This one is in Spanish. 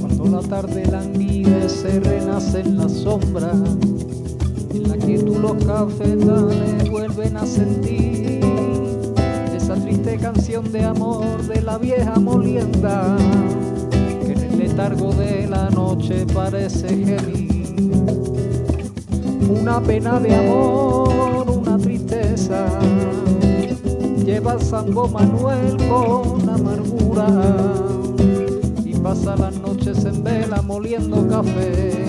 Cuando la tarde languide se renace en la sombra, en la que tú los cafetales vuelven a sentir esa triste canción de amor de la vieja molienda largo de la noche parece gemir. Una pena de amor, una tristeza, lleva el Sango Manuel con amargura y pasa las noches en vela moliendo café.